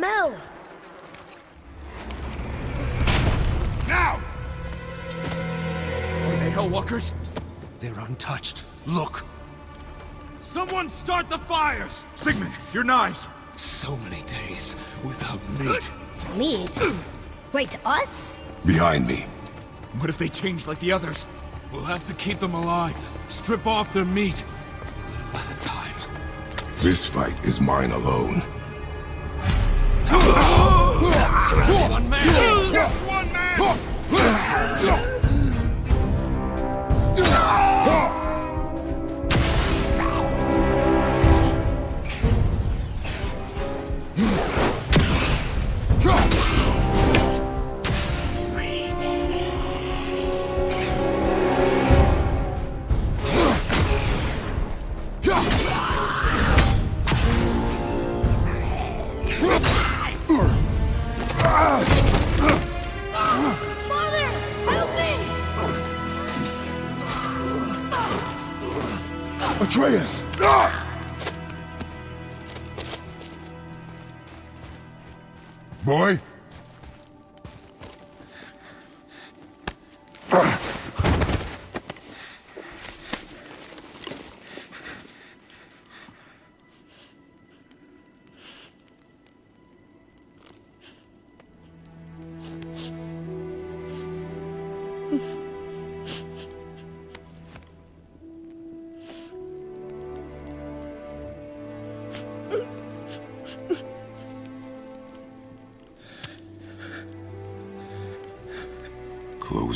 Go! Now! Are they Hellwalkers? They're untouched. Look! Someone start the fires! Sigmund, your knives! So many days without meat. Meat? Wait, us? Behind me. What if they change like the others? We'll have to keep them alive. Strip off their meat. A little at a time. This fight is mine alone. One man!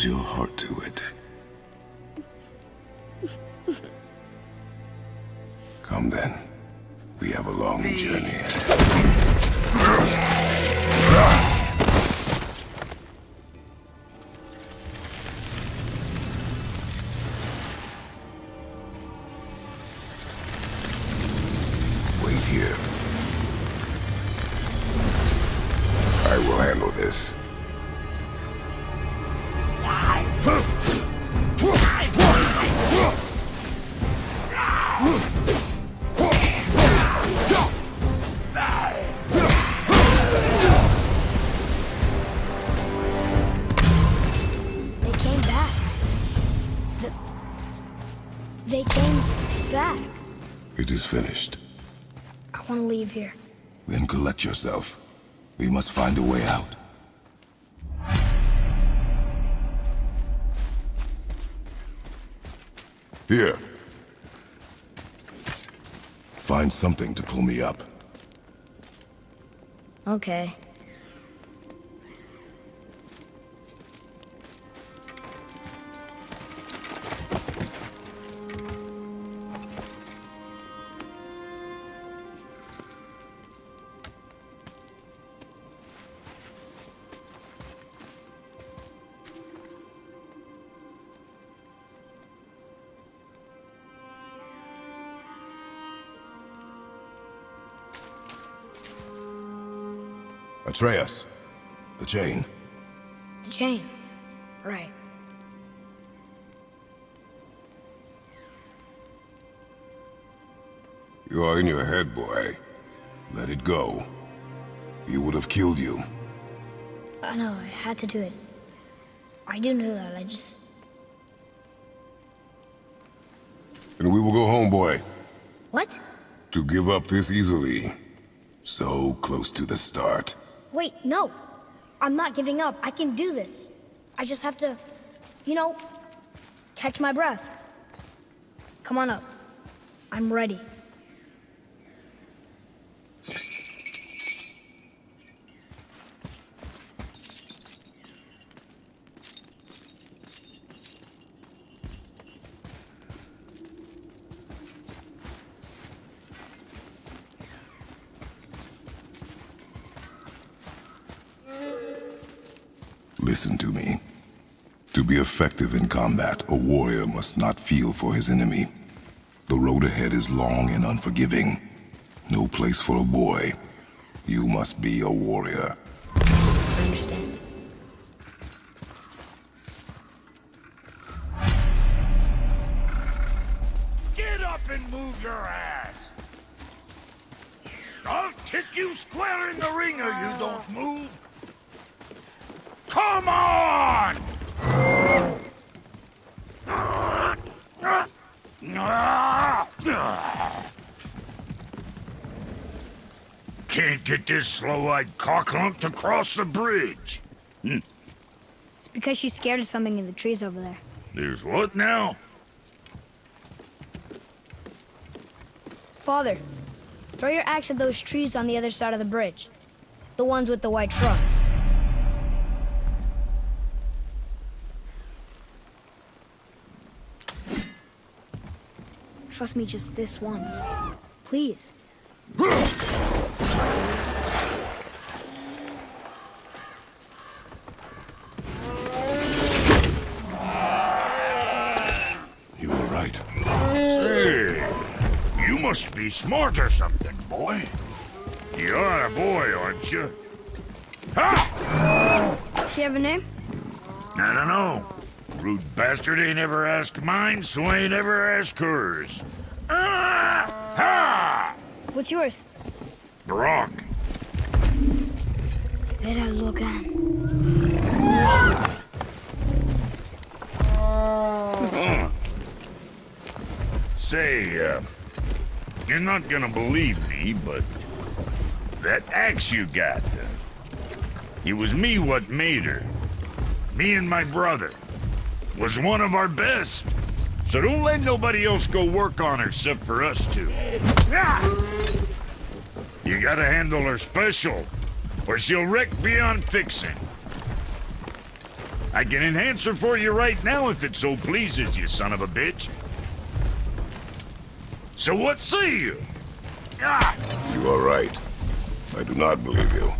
Your heart to it. Yourself. We must find a way out. Here. Find something to pull me up. Okay. Atreus. The chain. The chain. Right. You are in your head, boy. Let it go. He would have killed you. I know, I had to do it. I do know that, I just... And we will go home, boy. What? To give up this easily. So close to the start. Wait, no. I'm not giving up. I can do this. I just have to, you know, catch my breath. Come on up. I'm ready. Listen to me. To be effective in combat, a warrior must not feel for his enemy. The road ahead is long and unforgiving. No place for a boy. You must be a warrior. This slow-eyed cocklump to cross the bridge. Hmm. It's because she's scared of something in the trees over there. There's what now? Father, throw your axe at those trees on the other side of the bridge. The ones with the white trunks. Trust me just this once. Please. You were right. Say, you must be smart or something, boy. You are a boy, aren't you? Ha! She have a name? I don't know. Rude bastard ain't ever asked mine, so ain't ever asked hers. Ah! Ha! What's yours? Brok. Vera Logan. Say, uh, you're not gonna believe me, but that axe you got, uh, it was me what made her. Me and my brother. Was one of our best. So don't let nobody else go work on her except for us two. You gotta handle her special, or she'll wreck beyond fixing. I can enhance her for you right now if it so pleases you, son of a bitch. So what say you? Ah! You are right. I do not believe you.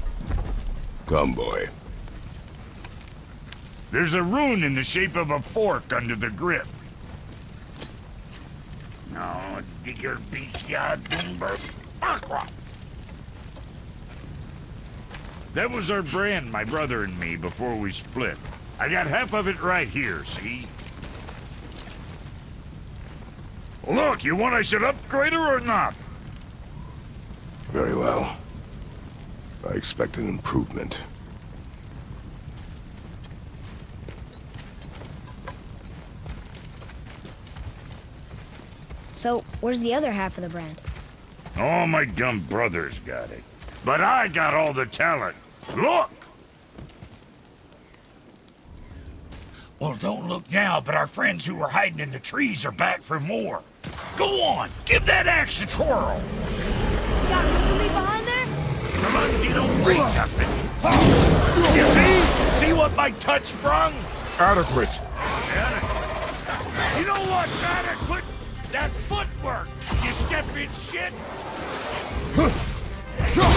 Come, boy. There's a rune in the shape of a fork under the grip. No, digger beast Aqua. That was our brand, my brother and me, before we split. I got half of it right here, see? Look, you want I should upgrade her or not? Very well. I expect an improvement. So, where's the other half of the brand? All my dumb brothers got it. But I got all the talent. Look! Well, don't look now, but our friends who were hiding in the trees are back for more. Go on, give that axe a twirl. You got room for me behind there? Come on, you don't break nothing. You see? See what my touch brung? Adequate. You know what's adequate? That footwork, you stepping shit. Your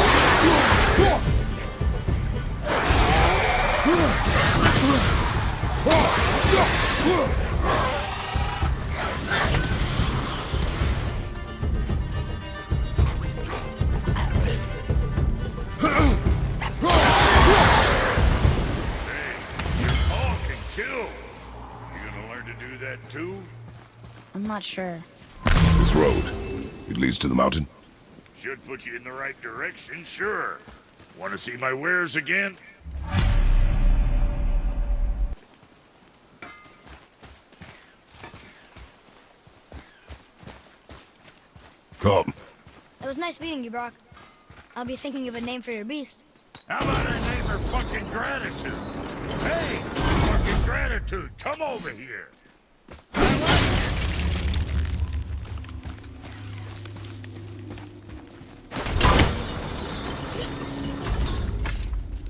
I'm not sure. This road. It leads to the mountain. Should put you in the right direction, sure. Want to see my wares again? Come. It was nice meeting you, Brok. I'll be thinking of a name for your beast. How about I name her fucking gratitude? Hey, fucking gratitude, come over here.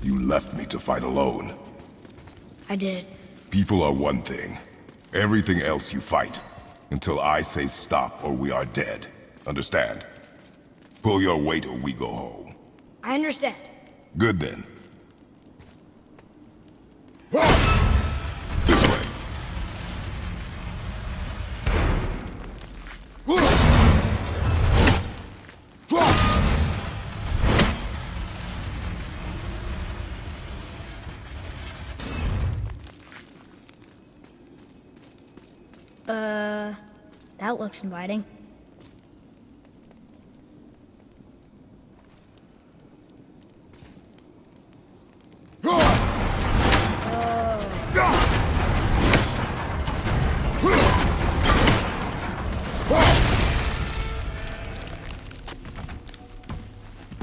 You left me to fight alone. I did. People are one thing. Everything else you fight. Until I say stop or we are dead. Understand? Pull your weight or we go home. I understand. Good then. That looks inviting.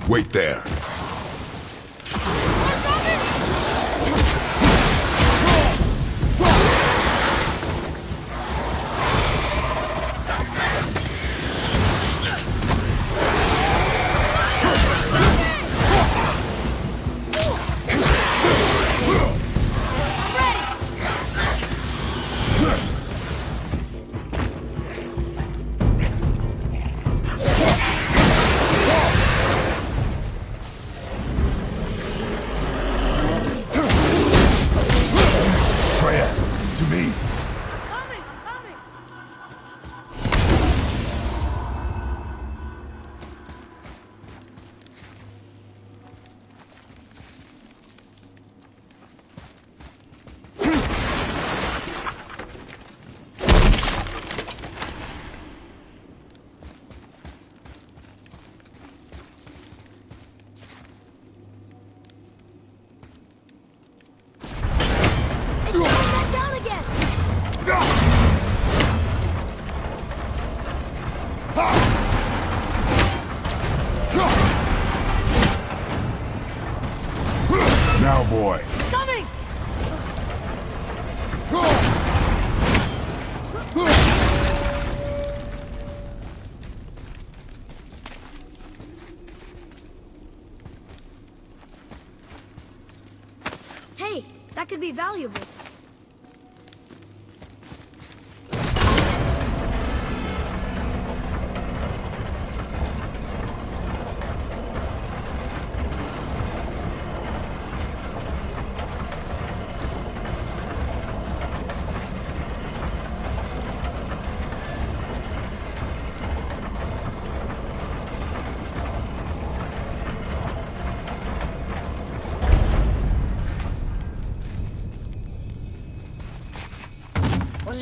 Wait there. Now, boy. Coming. Hey, that could be valuable.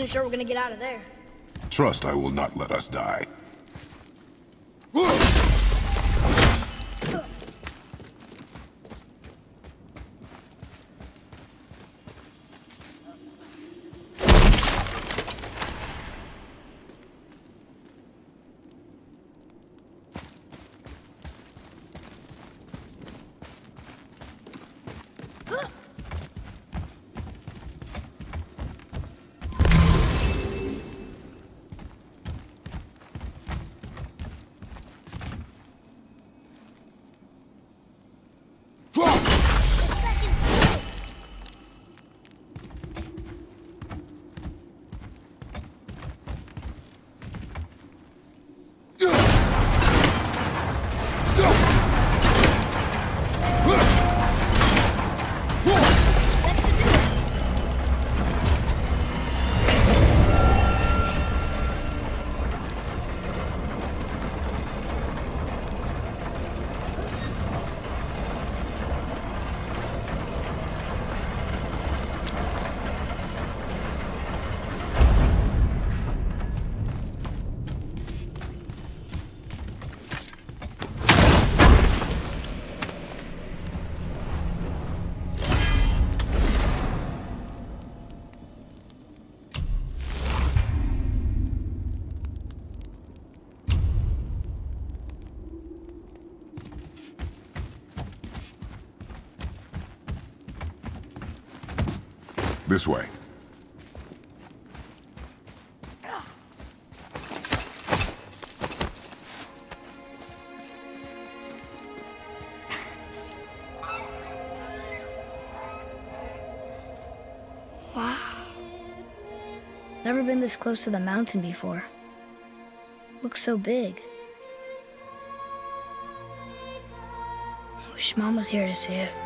Wasn't sure we're gonna get out of there. Trust I will not let us die. This way. Never been this close to the mountain before. Looks so big. Wish Mom was here to see it.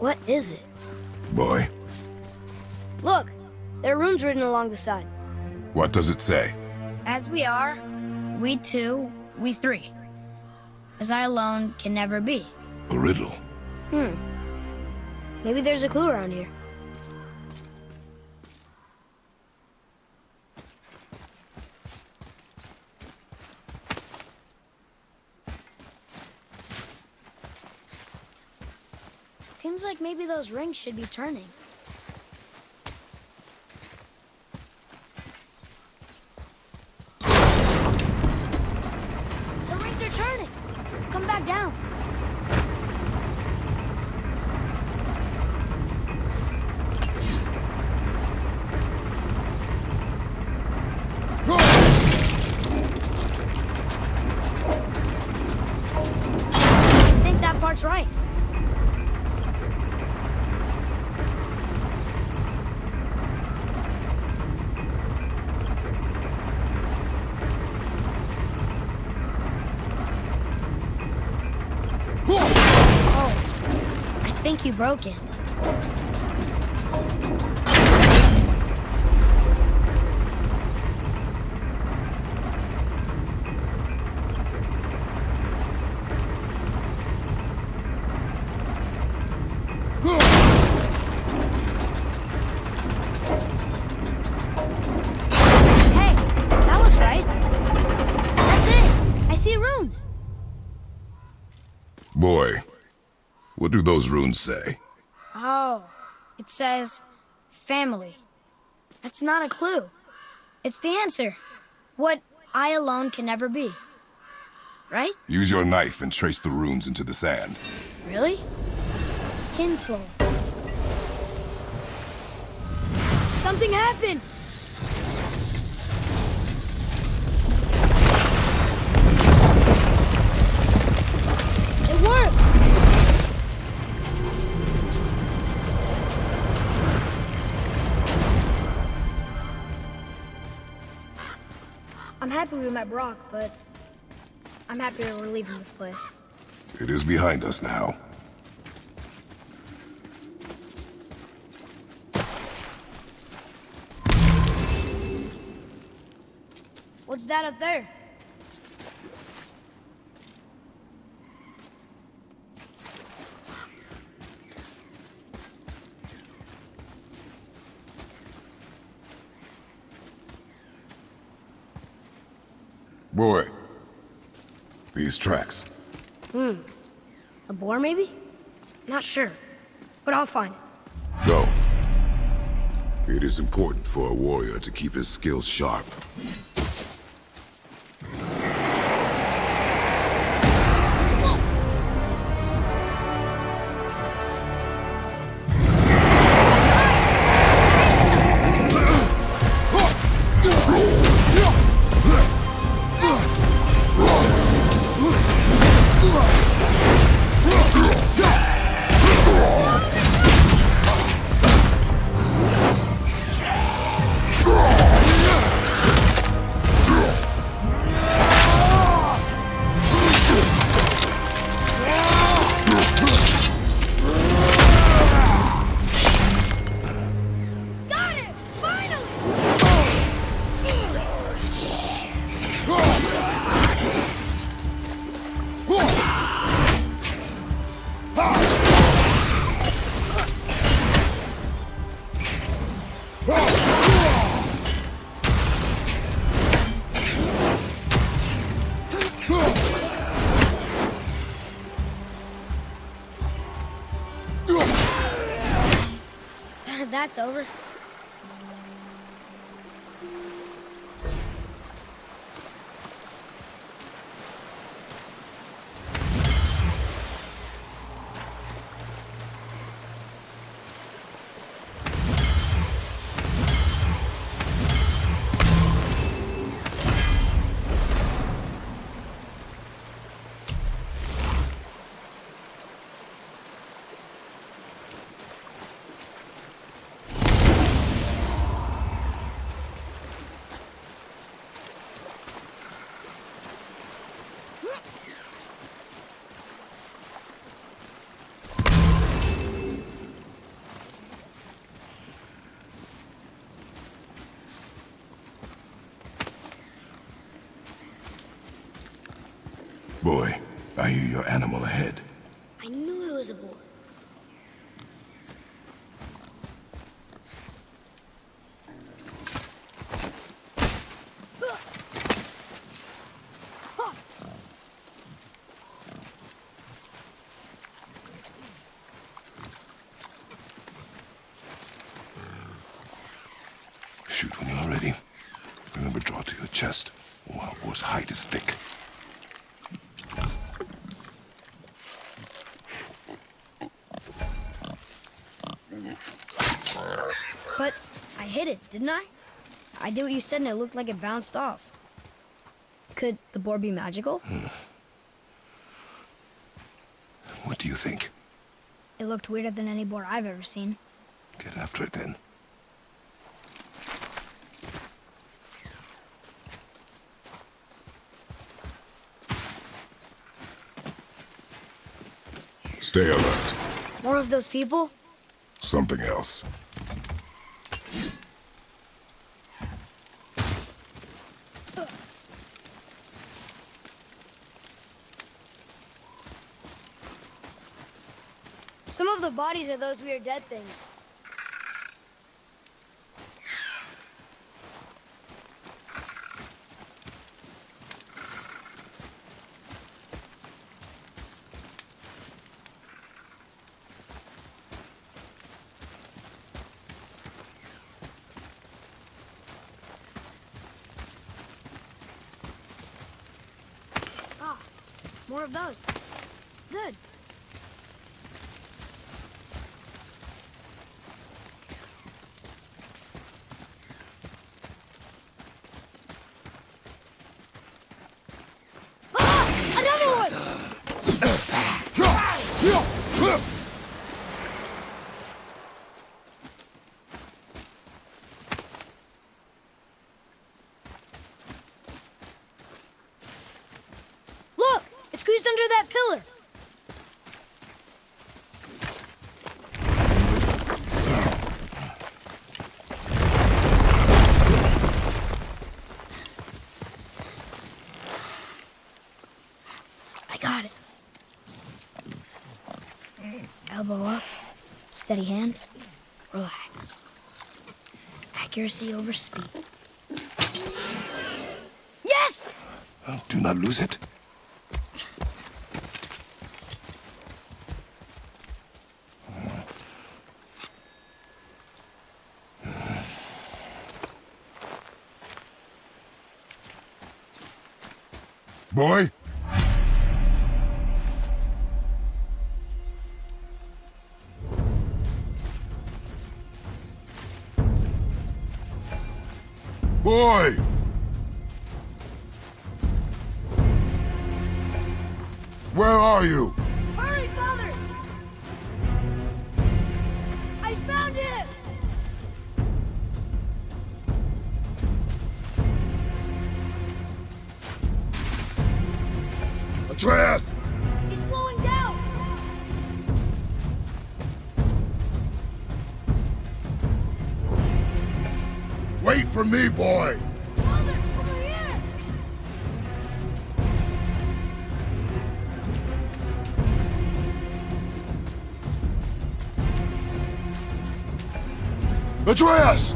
What is it? Boy, Look, there are runes written along the side. what does it say? As we are, we two, we three. As I alone can never be. A riddle. Hmm. Maybe there's a clue around here. Maybe those rings should be turning. The rings are turning! Come back down. I think that part's right. Oh, I think you broke it. What do those runes say? Oh, it says family. That's not a clue. It's the answer. What I alone can never be. Right? Use your knife and trace the runes into the sand. Really? Kinslow. Something happened! It worked! Happy we met Brok, but I'm happier we're leaving this place. It is behind us now. What's that up there? Boy, these tracks. Hmm. A boar, maybe? Not sure, but I'll find it. Go. It is important for a warrior to keep his skills sharp. Over. I your animal ahead. I knew it was a boar. Shoot when you're ready. Remember, draw to your chest. Wild boar's hide is thick. But I hit it, didn't I? I did what you said and it looked like it bounced off. Could the boar be magical? Hmm. What do you think? It looked weirder than any boar I've ever seen. Get after it then. Stay alert. More of those people? Something else. Bodies are those weird dead things. Ah, more of those. Good. Ah! Another one! Look! It's squeezed under that pillar! I got it. Elbow up, steady hand, relax. Accuracy over speed. Yes! Do not lose it. Atreus! He's slowing down! Wait for me, boy! Father, over here! Atreus!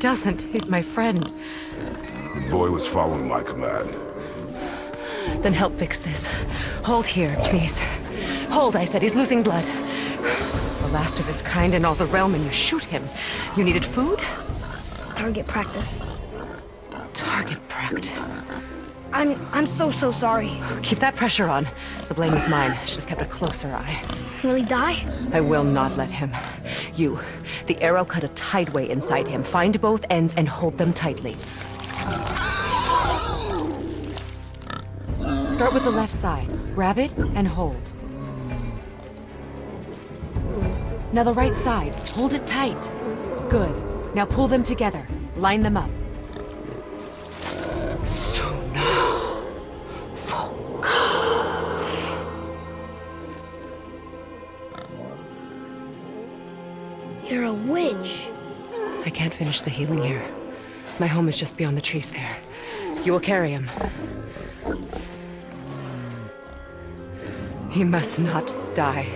Doesn't. He's my friend. The boy was following my command. Then help fix this. Hold here, please. Hold, I said. He's losing blood. The last of his kind in all the realm, and you shoot him. You needed food? Target practice. Target practice. I'm I'm so so sorry. Keep that pressure on. The blame is mine. I should have kept a closer eye. Will he die? I will not let him. You, the arrow cut a tideway inside him. Find both ends and hold them tightly. Start with the left side. Grab it and hold. Now the right side. Hold it tight. Good. Now pull them together. Line them up. Finish the healing here. My home is just beyond the trees there. You will carry him. He must not die.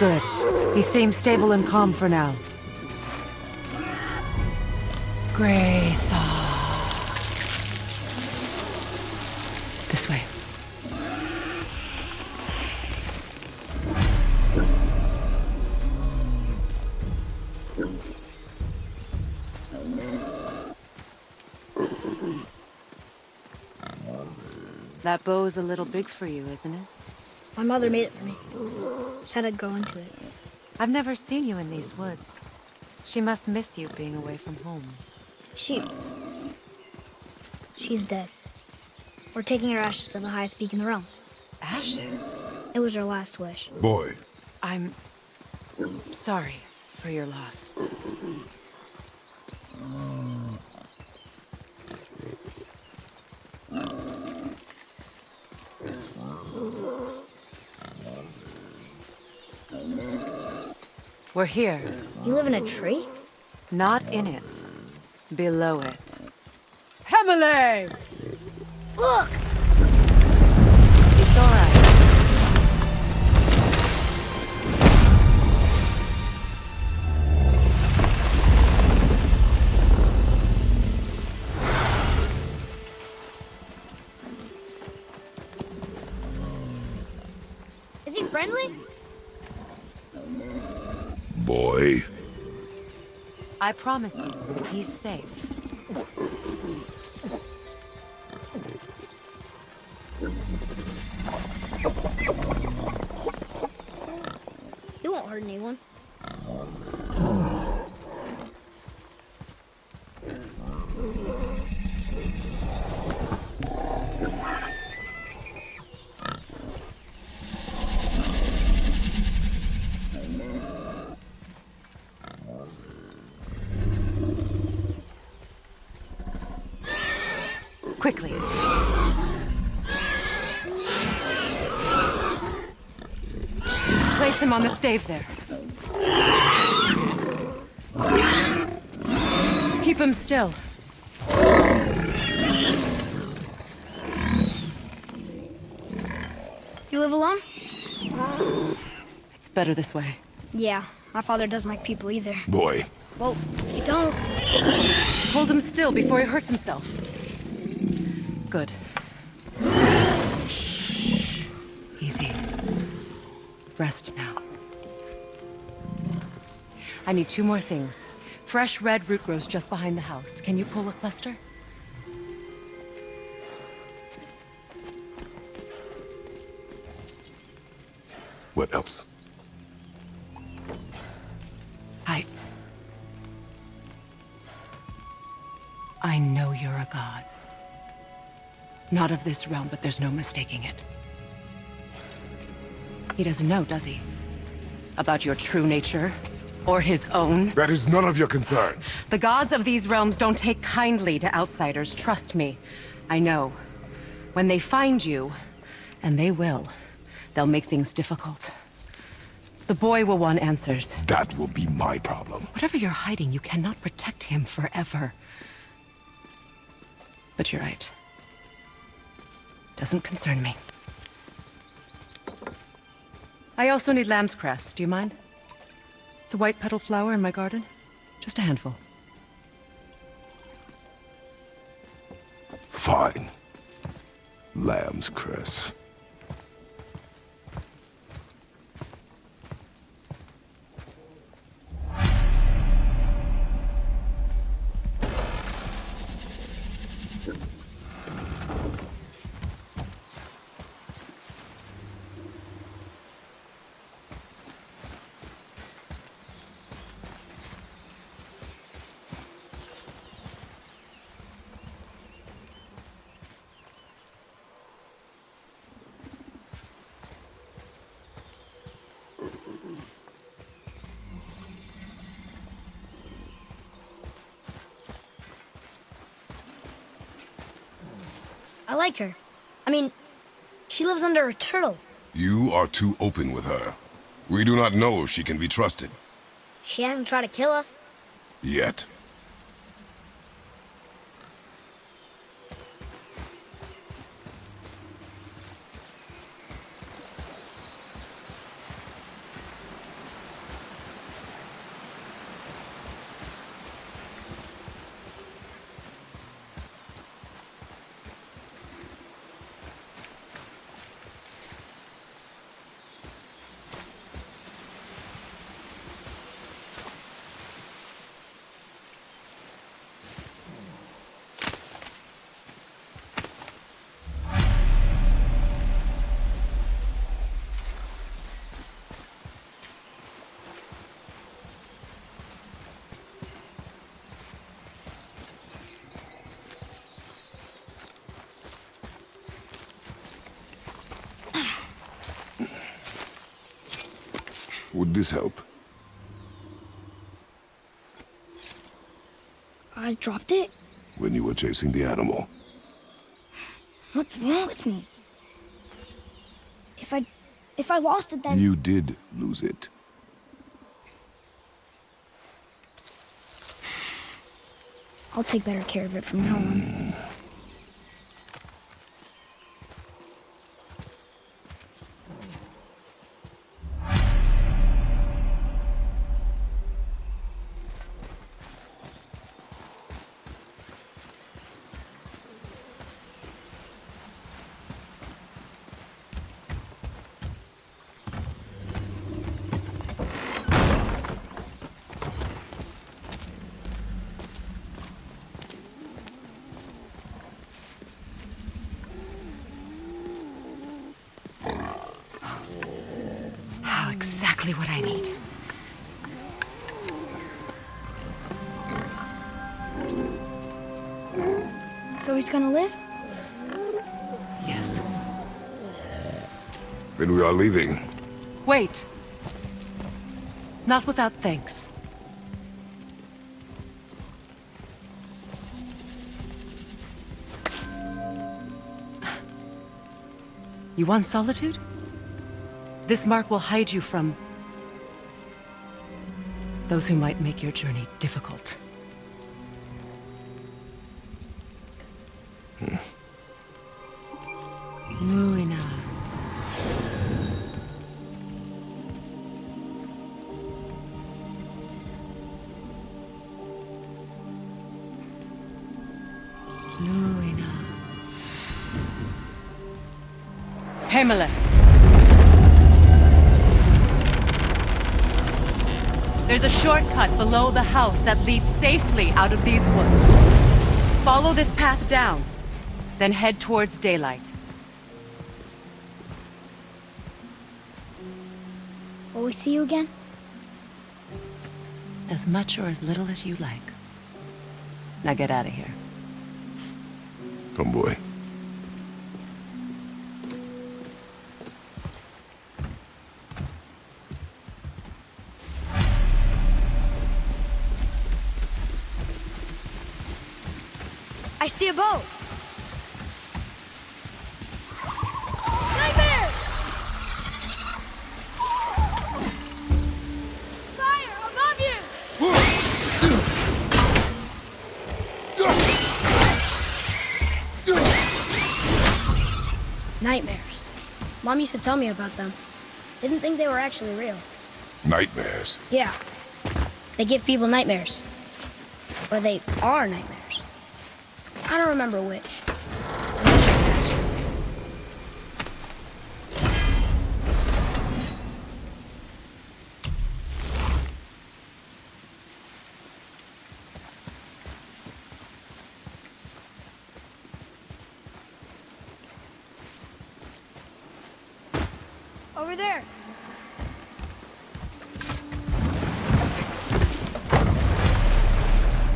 Good. He seems stable and calm for now. Greythaw. That bow's a little big for you, isn't it? My mother made it for me. Said I'd grow into it. I've never seen you in these woods. She must miss you being away from home. She... She's dead. We're taking her ashes to the highest peak in the realms. Ashes? It was her last wish. Boy, I'm... sorry for your loss. We're here. You live in a tree? Not in it. Below it. Emily! Look! It's all right. Is he friendly? I promise you, he's safe. Quickly. Place him on the stave there. Keep him still. You live alone? It's better this way. Yeah, my father doesn't like people either. Boy, Well, you don't. Hold him still before he hurts himself. Good. Easy. Rest now. I need two more things. Fresh red root grows just behind the house. Can you pull a cluster? what else? Not of this realm, but there's no mistaking it. He doesn't know, does he? About your true nature? Or his own? That is none of your concern. The gods of these realms don't take kindly to outsiders, trust me. I know. When they find you, and they will, they'll make things difficult. The boy will want answers. That will be my problem. Whatever you're hiding, you cannot protect him forever. But you're right. Doesn't concern me. I also need lamb's cress. Do you mind? It's a white petal flower in my garden. Just a handful. Fine. Lamb's cress. Like her. I mean, she lives under a turtle. You are too open with her. We do not know if she can be trusted. She hasn't tried to kill us. Yet. This help? I dropped it? When you were chasing the animal. What's wrong with me? If I... if I lost it then... You did lose it. I'll take better care of it from now on. Gonna live? Yes. Then we are leaving. Wait. Not without thanks. You want solitude? This mark will hide you from... those who might make your journey difficult. House that leads safely out of these woods. Follow this path down, then head towards daylight. Will we see you again? As much or as little as you like. Now get out of here. Come, boy. Boat! Nightmare! Fire above you! Nightmares. Mom used to tell me about them. Didn't think they were actually real. Nightmares. Yeah. They give people nightmares. Or they are nightmares. I don't remember which. Over there.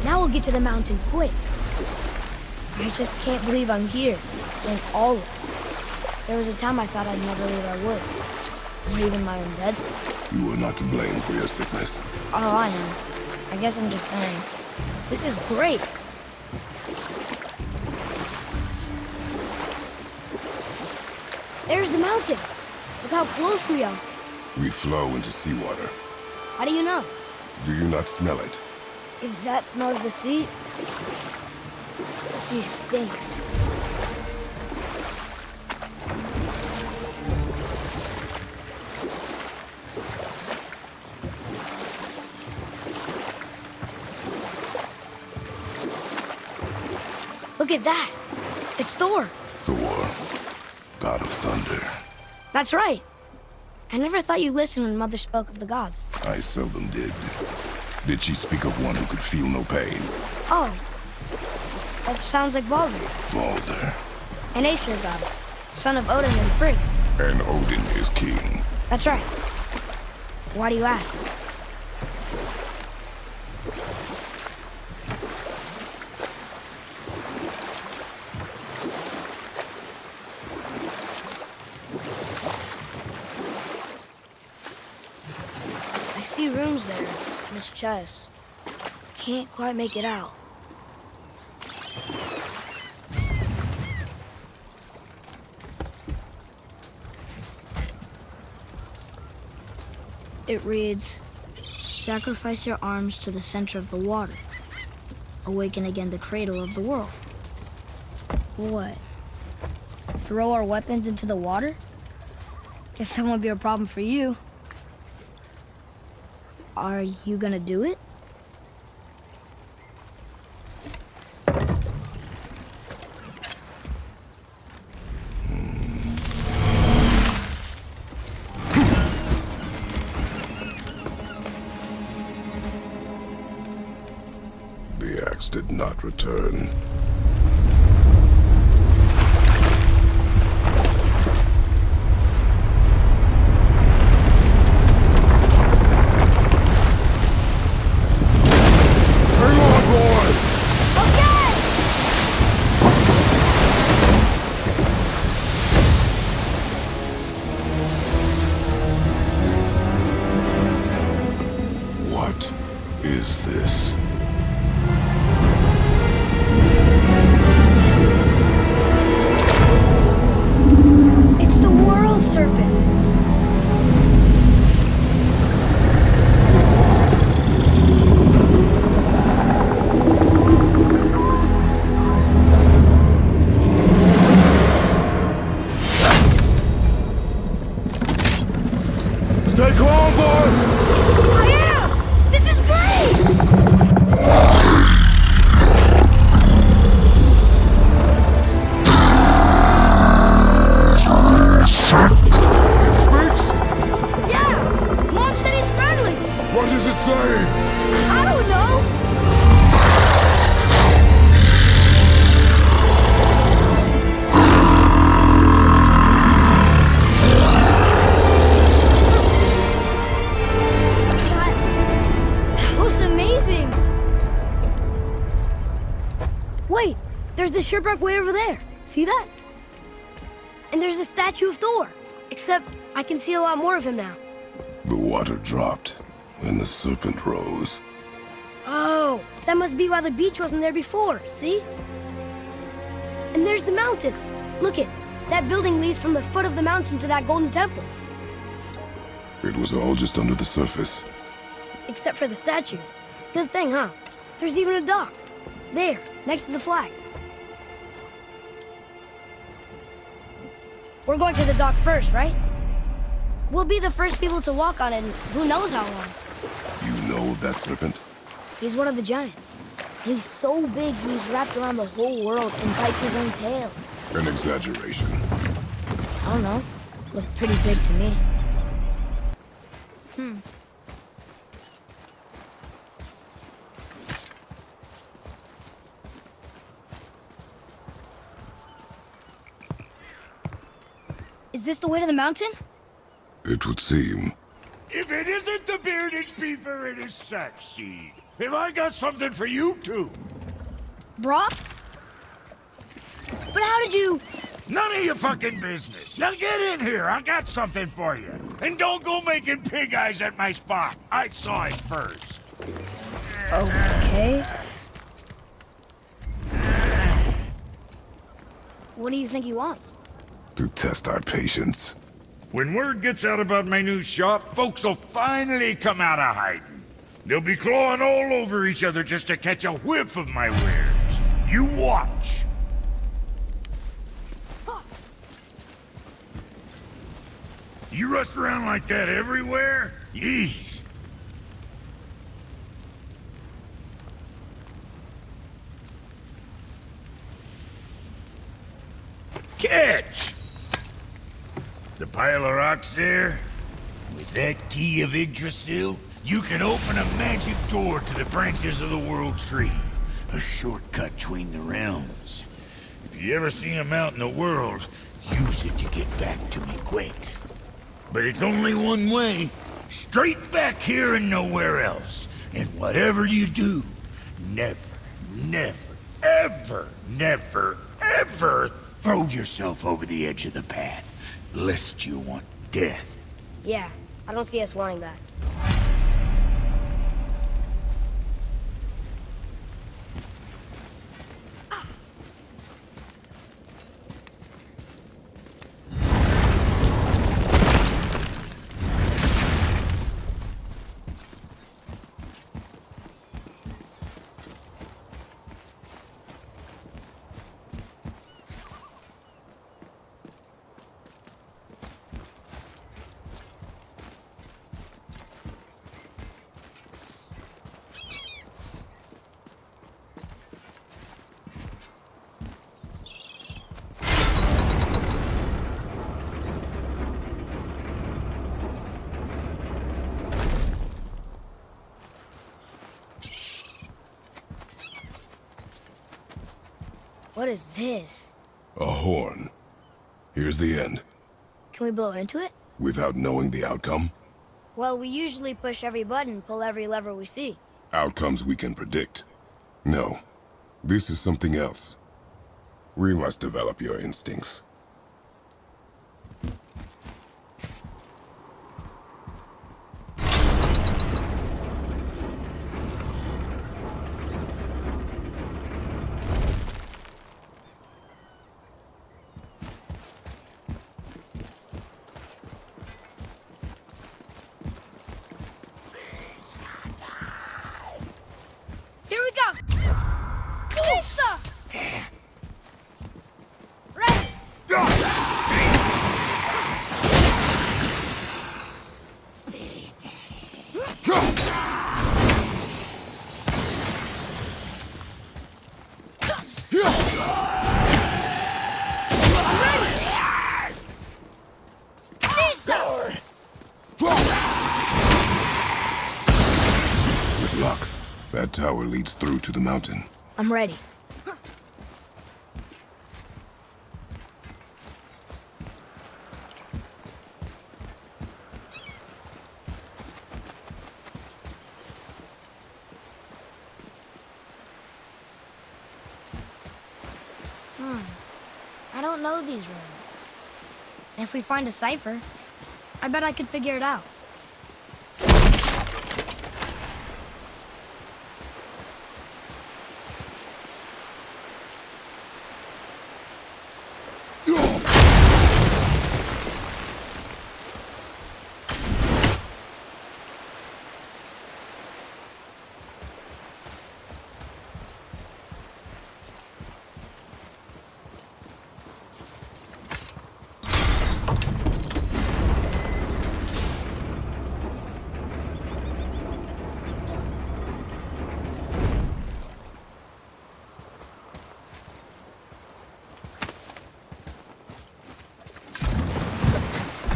Now we'll get to the mountain quick. Just can't believe I'm here, doing all this. There was a time I thought I'd never leave our woods. Not even my own beds. You were not to blame for your sickness. Oh, I know. I guess I'm just saying. This is great. There's the mountain. Look how close we are. We flow into seawater. How do you know? Do you not smell it? If that smells the sea, sea stinks. Look at that. It's Thor. Thor, god of thunder. That's right. I never thought you listened when Mother spoke of the gods. I seldom did. Did she speak of one who could feel no pain? Oh. That sounds like Baldur, Balder. an Aesir god, son of Odin and Frigg. And Odin is king. That's right. Why do you ask? I see runes there in his chest. Can't quite make it out. It reads, Sacrifice your arms to the center of the water. Awaken again the cradle of the world. What? Throw our weapons into the water? Guess that won't be a problem for you. Are you gonna do it? Serpent rose. Oh, that must be why the beach wasn't there before, see? And there's the mountain. Look it, that building leads from the foot of the mountain to that golden temple. It was all just under the surface. Except for the statue. Good thing, huh? There's even a dock. There, next to the flag. We're going to the dock first, right? We'll be the first people to walk on it in who knows how long. You know of that serpent? He's one of the giants. He's so big he's wrapped around the whole world and bites his own tail. An exaggeration. I don't know. Looked pretty big to me. Hmm. Is this the way to the mountain? It would seem. If it isn't the bearded beaver, it is Sackseed. Have I got something for you too? Brok? But how did you... None of your fucking business. Now get in here. I got something for you. And don't go making pig eyes at my spot. I saw it first. Okay. What do you think he wants? To test our patience. When word gets out about my new shop, folks will finally come out of hiding. They'll be clawing all over each other just to catch a whiff of my wares. You watch. You rust around like that everywhere? Yeesh. Catch! The pile of rocks there? With that key of Yggdrasil, you can open a magic door to the branches of the World Tree. A shortcut between the realms. If you ever see him out in the world, use it to get back to me quick. But it's only one way. Straight back here and nowhere else. And whatever you do, never, never, ever, never, ever throw yourself over the edge of the path. Lest you want death. Yeah, I don't see us wanting that. What is this? A horn. Here's the end. Can we blow into it? Without knowing the outcome, Well, we usually push every button, pull every lever we see. outcomes we can predict. No, this is something else. We must develop your instincts. Here we go! Lisa! Ready! With luck, that tower leads through to the mountain. I'm ready. Hmm. I don't know these runes. If we find a cipher, I bet I could figure it out.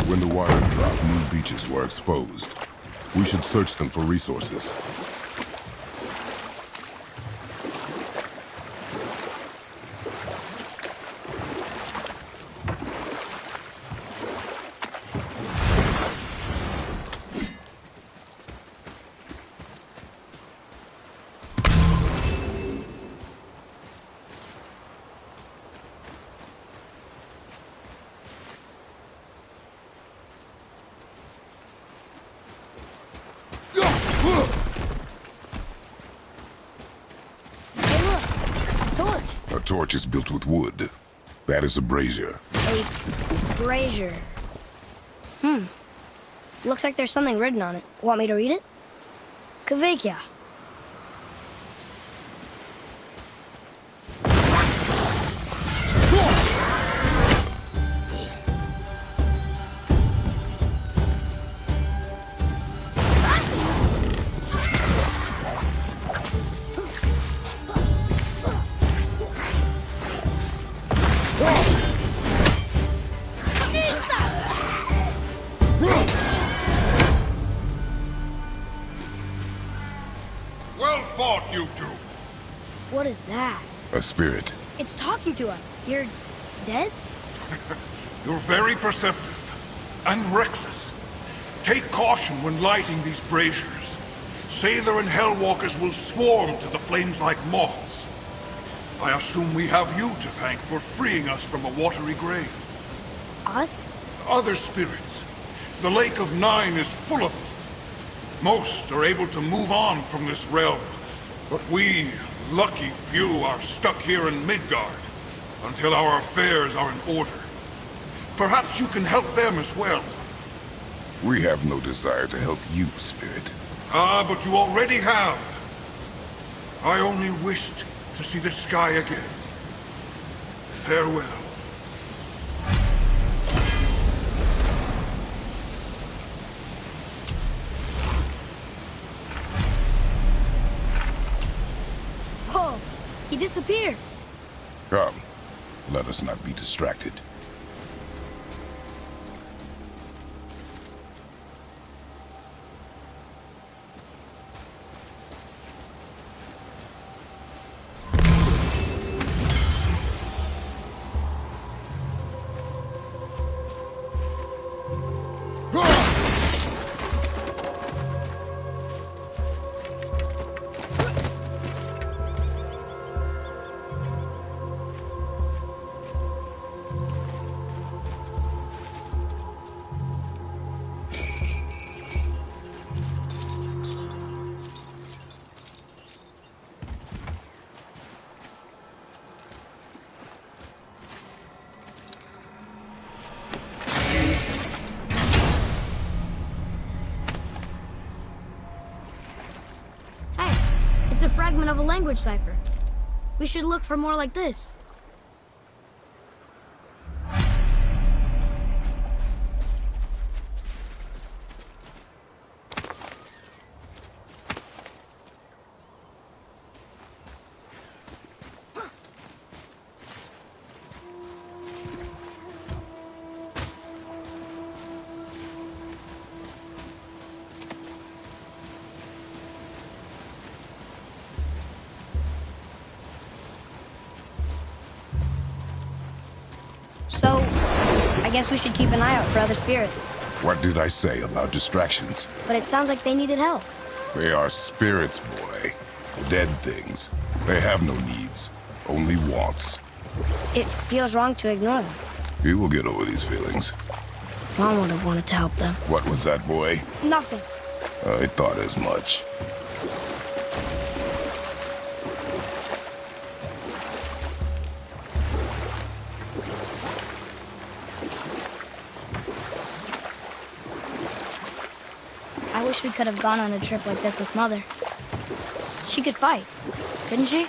When the wire dropped, new beaches were exposed. We should search them for resources. Hey, look! A torch! A is built with wood. That is a brazier. A brazier. Hmm. Looks like there's something written on it. Want me to read it? Kvekia. A spirit. It's talking to us. You're dead? You're very perceptive and reckless. Take caution when lighting these braziers. Sather and Hellwalkers will swarm to the flames like moths. I assume we have you to thank for freeing us from a watery grave. Us? Other spirits. The Lake of Nine is full of them. Most are able to move on from this realm. But we, lucky few, are stuck here in Midgard until our affairs are in order. Perhaps you can help them as well. We have no desire to help you, spirit. Ah, but you already have. I only wished to see the sky again. Farewell. He disappeared. Come, let us not be distracted. Fragment of a language cipher. We should look for more like this. For other spirits. What did I say about distractions? But it sounds like they needed help. They are spirits, boy. Dead things. They have no needs, only wants. It feels wrong to ignore them. You will get over these feelings. Mom would have wanted to help them. What was that, boy? Nothing. I thought as much. Wish we could have gone on a trip like this with Mother. She could fight, couldn't she?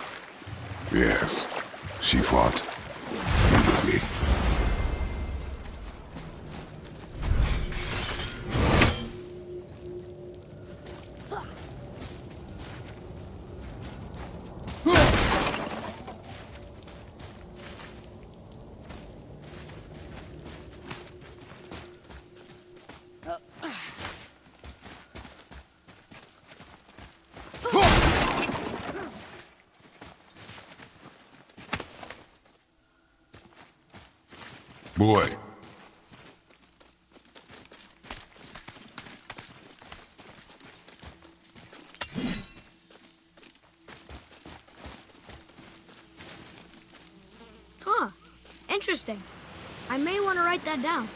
Yes, she fought. Boy, Huh. Interesting. I may want to write that down.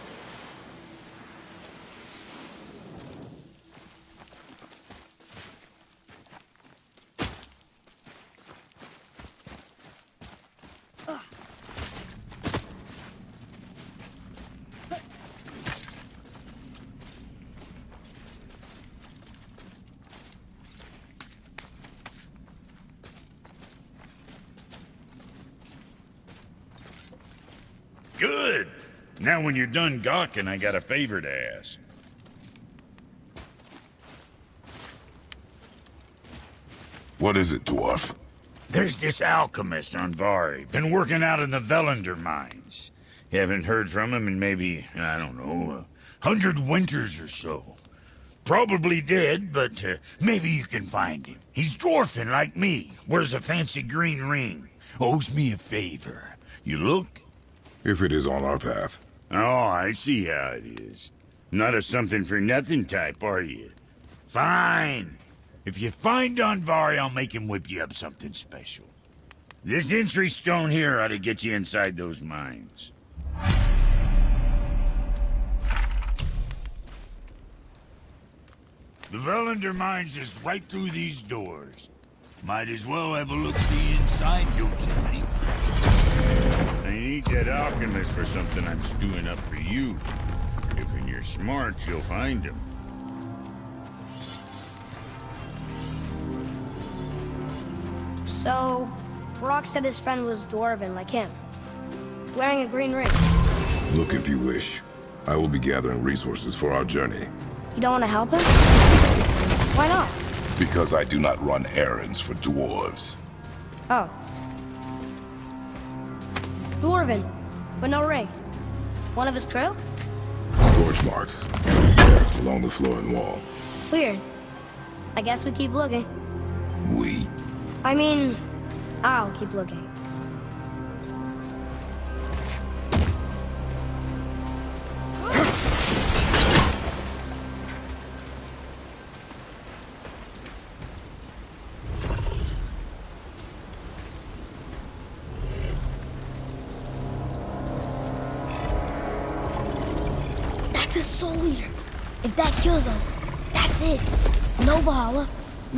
Good. Now when you're done gawking, I got a favor to ask. What is it, dwarf? There's this alchemist Andvari. Been working out in the Volunder mines. Haven't heard from him in maybe, I don't know, a hundred winters or so. Probably dead, but uh, maybe you can find him. He's dwarfing like me. Wears a fancy green ring. Owes me a favor. You look? If it is on our path. Oh, I see how it is. Not a something-for-nothing type, are you? Fine. If you find Andvari, I'll make him whip you up something special. This entry stone here ought to get you inside those mines. The Volunder mines is right through these doors. Might as well have a look-see inside, don't you think? I need that alchemist for something I'm stewing up for you. If when you're smart, you'll find him. So, Brok said his friend was dwarven like him. Wearing a green ring. Look if you wish. I will be gathering resources for our journey. You don't want to help him? Why not? Because I do not run errands for dwarves. Oh. Dwarven, but no ring. One of his crew? Scorch marks. Along the floor and wall. Weird. I guess we keep looking. We? I mean, I'll keep looking.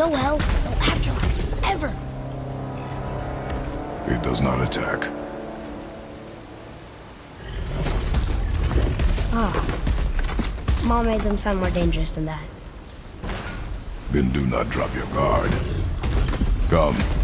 No hell, no afterlife, ever. It does not attack. Ah. Mom made them sound more dangerous than that. Then do not drop your guard. Come.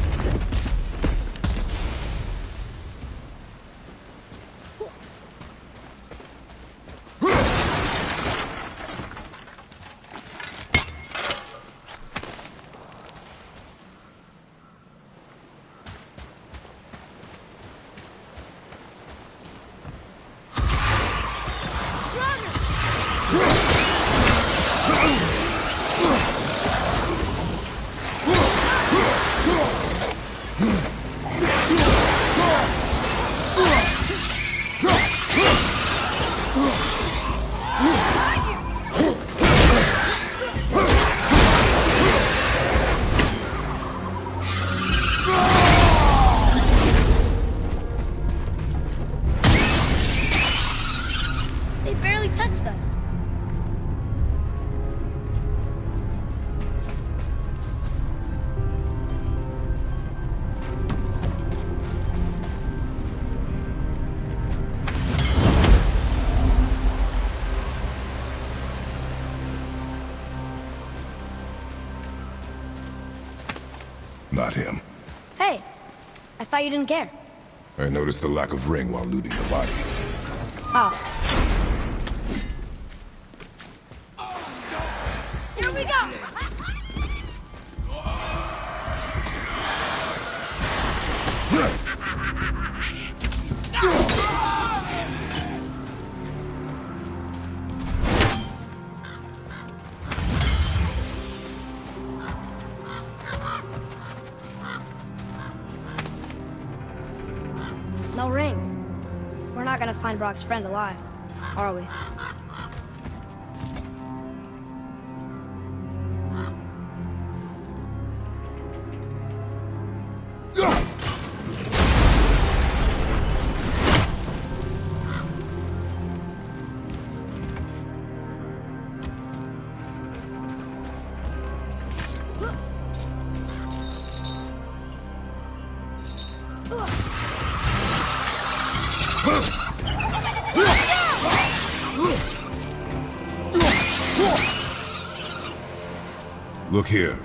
Not him. Hey, I thought you didn't care. I noticed the lack of ring while looting the body. Oh. Friend alive, are we? Here.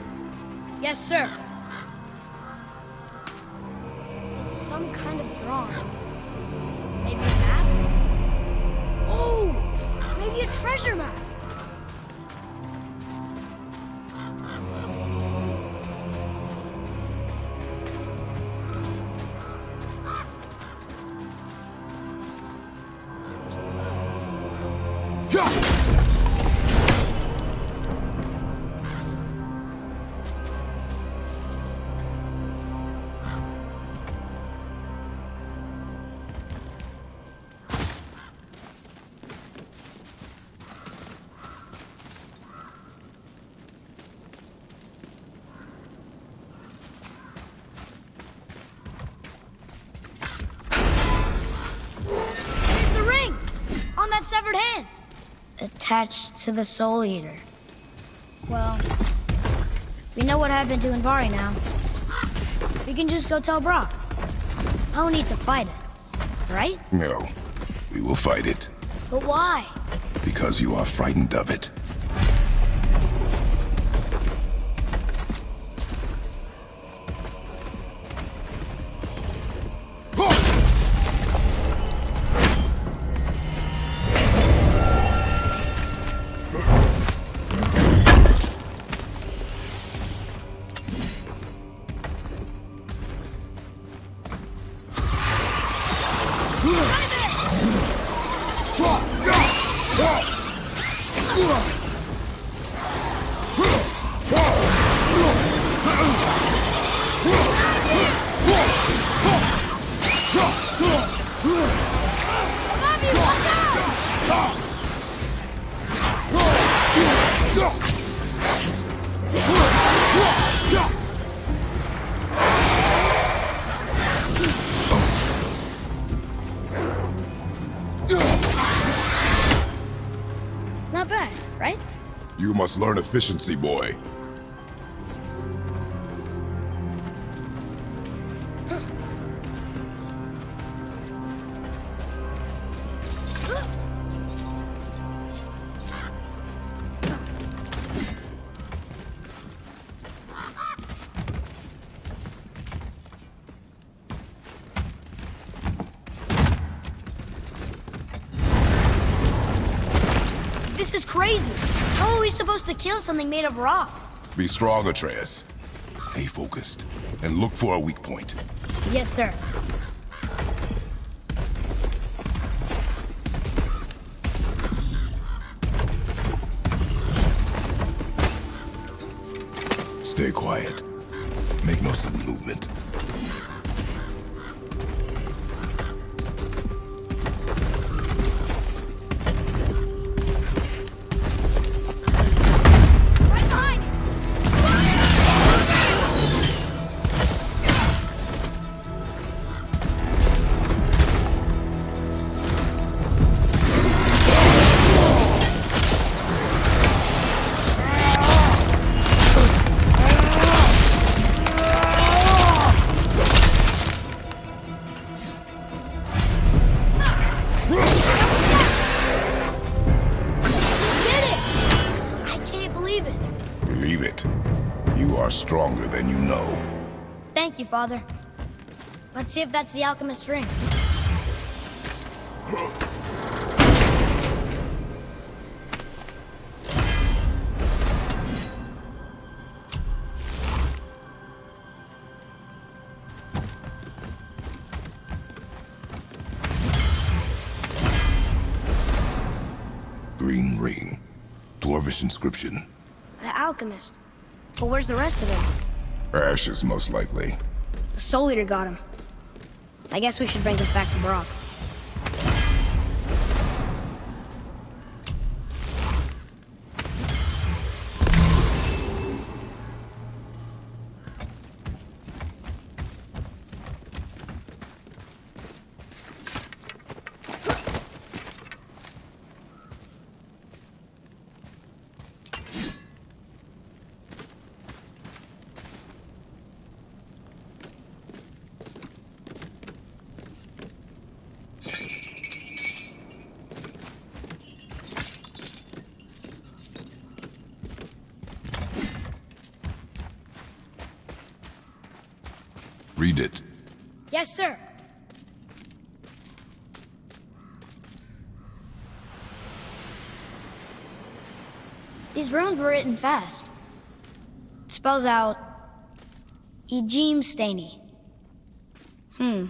Attached to the Soul Eater. Well, we know what happened to Andvari now. We can just go tell Brok. No need to fight it. Right? No. We will fight it, But why? because you are frightened of it. Learn efficiency, boy. Is crazy. How are we supposed to kill something made of rock? Be strong, Atreus. Stay focused, and look for a weak point. Yes, sir. Stay quiet. Make no sudden movement. Father. Let's see if that's the alchemist ring. Green ring. Dwarvish inscription. The alchemist. But where's the rest of it? Ashes, most likely. The Soul Eater got him. I guess we should bring this back to Brok. Read it. Yes, sir. These runes were written fast. It spells out Ejim Staney. Hmm,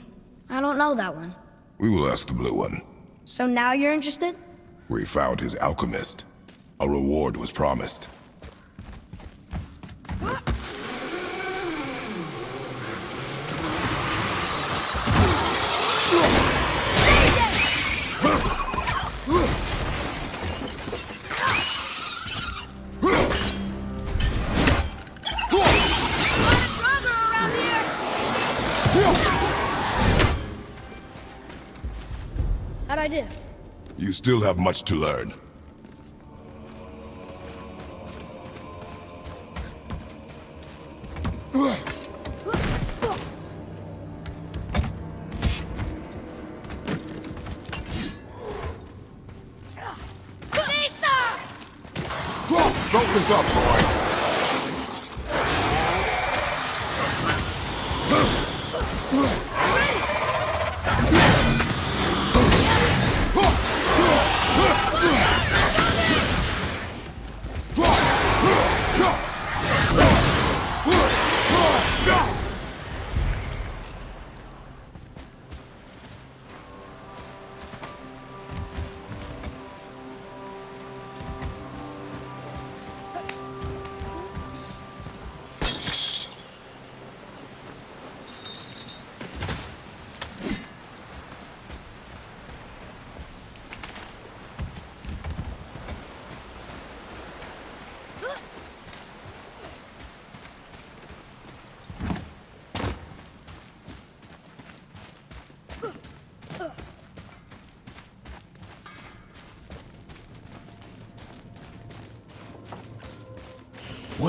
I don't know that one. We will ask the blue one. So now you're interested? We found his alchemist. A reward was promised. Still have much to learn.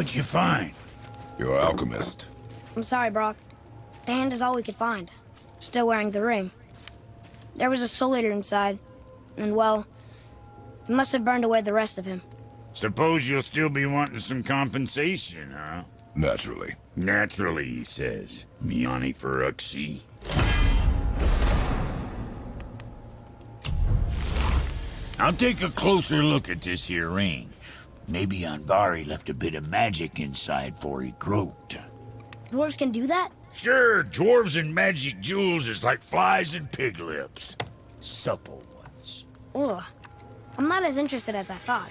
What'd you find? Your alchemist. I'm sorry, Brok. The hand is all we could find. Still wearing the ring. There was a soul eater inside, and well, it must have burned away the rest of him. Suppose you'll still be wanting some compensation, huh? Naturally. Naturally, he says. Miani Feruxi. I'll take a closer look at this here ring. Maybe Andvari left a bit of magic inside for he croaked. Dwarves can do that? Sure, dwarves and magic jewels is like flies and pig lips. Supple ones. Ugh. I'm not as interested as I thought.